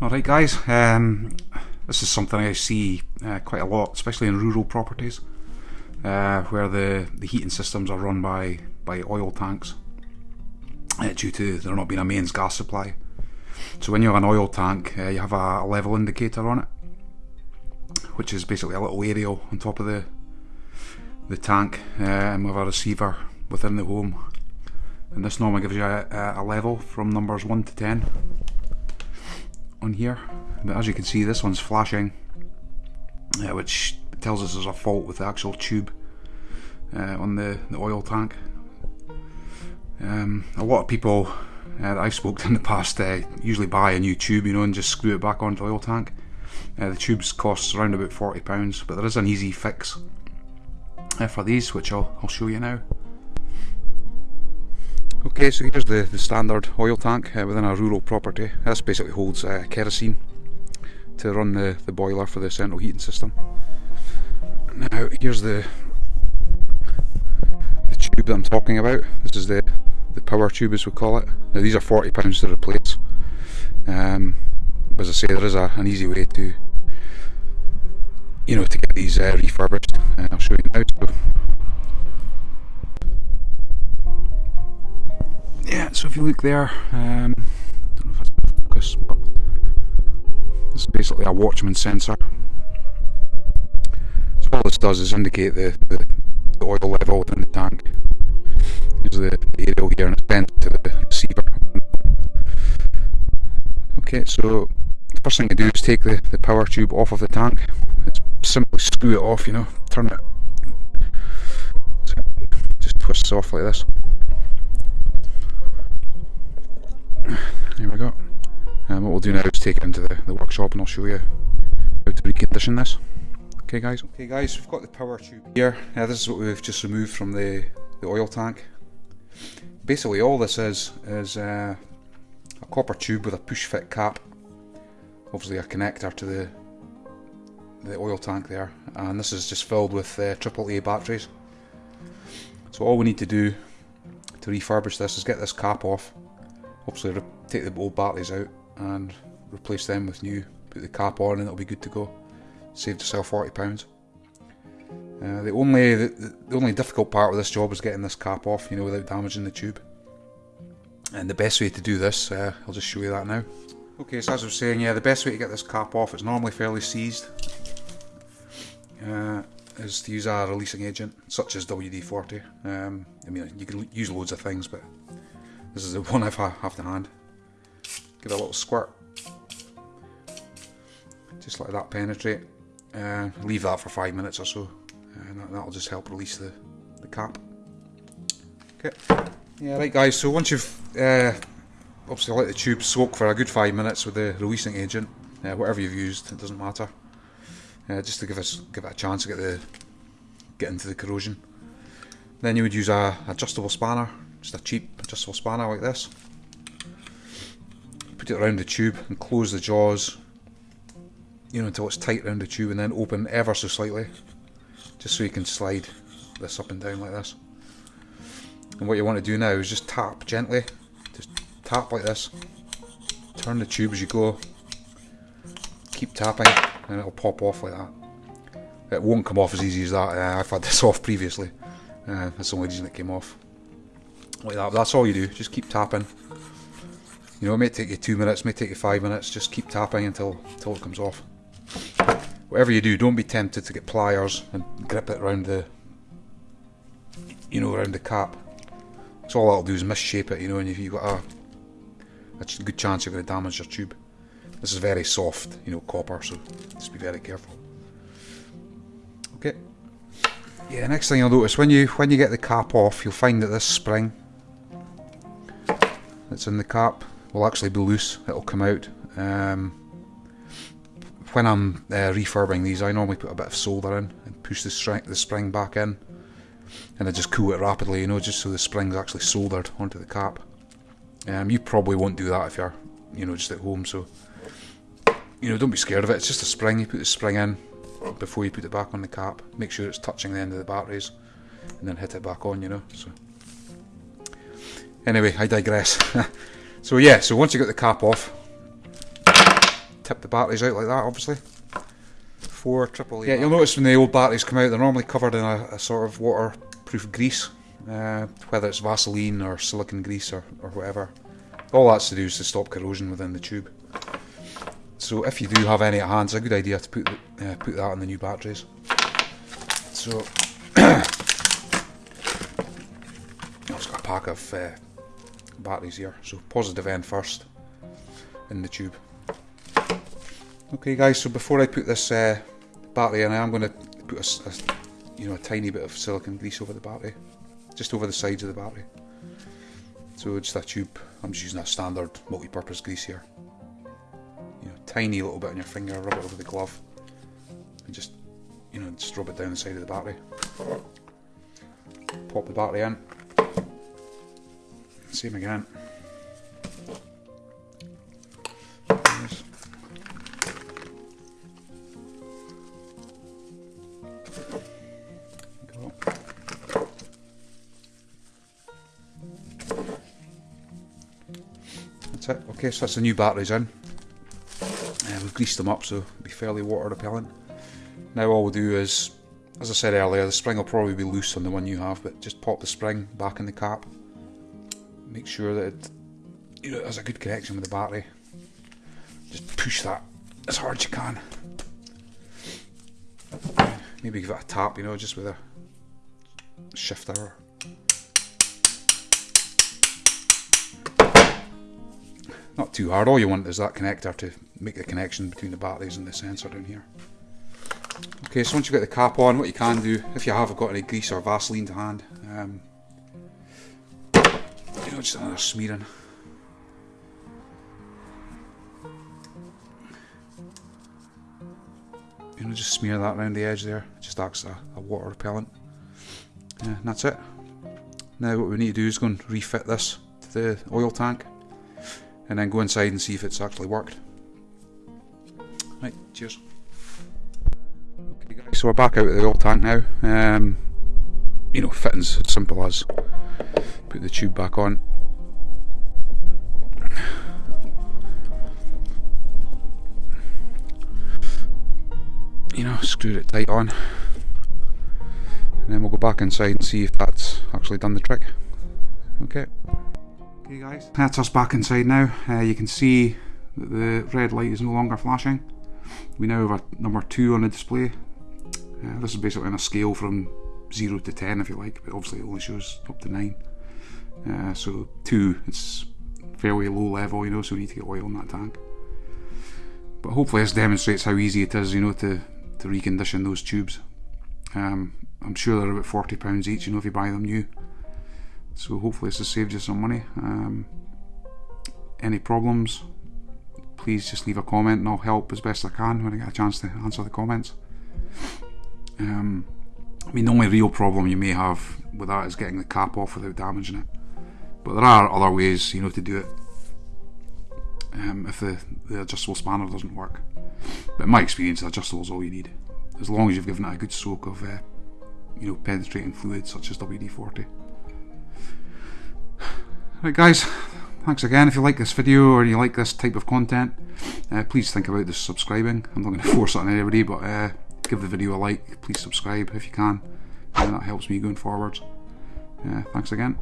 Alright guys, um, this is something I see uh, quite a lot, especially in rural properties, uh, where the, the heating systems are run by, by oil tanks uh, due to there not being a mains gas supply. So when you have an oil tank, uh, you have a, a, level indicator on it, which is basically a little aerial on top of the the tank um, with a receiver within the home. And this normally gives you a, a level from numbers 1 to 10 on here. But as you can see this one's flashing uh, which tells us there's a fault with the actual tube uh, on the, the oil tank. Um, a lot of people uh, that I've spoken to in the past uh, usually buy a new tube you know and just screw it back onto the oil tank. Uh, the tubes cost around about £40 but there is an easy fix uh, for these which I'll, I'll show you now Okay, so here's the, the standard oil tank uh, within a rural property. This basically holds uh, kerosene to run the, the boiler for the central heating system. Now, here's the the tube that I'm talking about. This is the, the power tube as we call it. Now these are £40 to replace. Um, as I say, there is a, an easy way to you know, to get these uh, refurbished. Uh, I'll show you now. So yeah, so if you look there, um, I don't know if that's focus, but this is basically a Watchman sensor. So all this does is indicate the, the, the oil level within the tank. Here's the, aerial here and it's bent to the receiver. Okay, so the first thing you do is take the, the power tube off of the tank. It's simply screw it off, you know, turn it, just twists off like this. Here we go. And what we'll do now is take it into the, the workshop and I'll show you how to recondition this. Okay guys. Okay guys, we've got the power tube here. Yeah, this is what we've just removed from the, the oil tank. Basically all this is, is uh, a copper tube with a push fit cap. Obviously a connector to the the oil tank there and this is just filled with uh, AAA batteries. So all we need to do to refurbish this is get this cap off obviously take the old batteries out and replace them with new, put the cap on and it'll be good to go. Saved yourself £40. Uh, the only the, the, only difficult part of this job is getting this cap off, you know, without damaging the tube. And the best way to do this, uh, I'll just show you that now. Okay, so as I was saying, yeah, the best way to get this cap off, it's normally fairly seized, uh, is to use a releasing agent, such as WD-40. Um, I mean, you can use loads of things, but this is the one I've have to hand. Give it a little squirt. Just let that penetrate. Uh, leave that for five minutes or so. And that, will just help release the, the cap. Okay. Yeah, right guys, so once you've uh, obviously let the tube soak for a good five minutes with the releasing agent, uh, whatever you've used, it doesn't matter. Uh, just to give us give it a chance to get the get into the corrosion. Then you would use a adjustable spanner just a cheap adjustable spanner like this. Put it around the tube and close the jaws, you know, until it's tight around the tube and then open ever so slightly, just so you can slide this up and down like this. And what you want to do now is just tap gently, just tap like this, turn the tube as you go, keep tapping and it'll pop off like that. It won't come off as easy as that, uh, I've had this off previously, uh, that's the only reason it came off like that. That's all you do. Just keep tapping. You know, it may take you two minutes, may take you five minutes. Just keep tapping until until it comes off. Whatever you do, don't be tempted to get pliers and grip it around the, you know, around the cap. Because all that'll do is misshape it. You know, and if you've got a, a good chance you're going to damage your tube. This is very soft, you know, copper, so just be very careful. Okay. Yeah, the next thing you'll notice when you when you get the cap off, you'll find that this spring that's in the cap will actually be loose. It'll come out. Um, when I'm uh, refurbing these, I normally put a bit of solder in and push the, the spring back in, and I just cool it rapidly, you know, just so the spring's actually soldered onto the cap. Um, you probably won't do that if you're, you know, just at home. So, you know, don't be scared of it. It's just a spring. You put the spring in before you put it back on the cap. Make sure it's touching the end of the batteries, and then hit it back on. You know. So. Anyway, I digress. so yeah, so once you get the cap off, tip the batteries out like that, obviously. Four triple Yeah, you'll notice when the old batteries come out, they're normally covered in a, a sort of waterproof grease, uh, whether it's Vaseline or silicon grease or, or whatever. All that's to do is to stop corrosion within the tube. So if you do have any at hand, it's a good idea to put the, uh, put that in the new batteries. So I've got a pack of uh, batteries here. So positive end first in the tube. Okay, guys. So before I put this uh, battery in, I am going to put a, a, you know a tiny bit of silicon grease over the battery, just over the sides of the battery. So just a tube. I'm just using a standard multi-purpose grease here. You know, tiny little bit on your finger, rub it over the glove, and just you know just rub it down the side of the battery. Pop the battery in. Same again. That's it. Okay, so that's the new batteries in. Uh, we've greased them up so it'll be fairly water repellent. Now all we'll do is, as I said earlier, the spring will probably be loose on the one you have, but just pop the spring back in the cap. Make sure that it, you know, has a good connection with the battery. Just push that as hard as you can. Maybe give it a tap, you know, just with a shifter. Not too hard, all you want is that connector to make the connection between the batteries and the sensor down here. Okay, so once you've got the cap on, what you can do, if you haven't got any grease or Vaseline to hand, um, you know, just another smearing. You know, just smear that around the edge there, it just acts as a, a water repellent. Yeah, and that's it. Now what we need to do is go and refit this to the oil tank and then go inside and see if it's actually worked. Right, cheers. Okay guys, so we're back out of the oil tank now. Um, you know, fitting's as simple as put the tube back on. You know, screwed it tight on. And then we'll go back inside and see if that's actually done the trick. Okay. Okay guys, that's us back inside now. Uh, you can see that the red light is no longer flashing. We now have a number 2 on the display. Uh, this is basically on a scale from 0 to 10 if you like, but obviously it only shows up to 9. Uh, so 2, it's fairly low level, you know, so we need to get oil in that tank. But hopefully this demonstrates how easy it is, you know, to, to recondition those tubes. Um, I'm sure they're about £40 each, you know, if you buy them new. So hopefully this has saved you some money. Um, any problems, please just leave a comment and I'll help as best I can when I get a chance to answer the comments. Um, I mean, the only real problem you may have with that is getting the cap off without damaging it. But there are other ways, you know, to do it um, if the, the adjustable spanner doesn't work. But in my experience, the adjustable is all you need, as long as you've given it a good soak of, uh, you know, penetrating fluid such as WD-40. Right guys, thanks again. If you like this video or you like this type of content, uh, please think about this subscribing. I'm not going to force it on anybody, but uh, give the video a like. Please subscribe if you can. And that helps me going forwards. Uh, thanks again.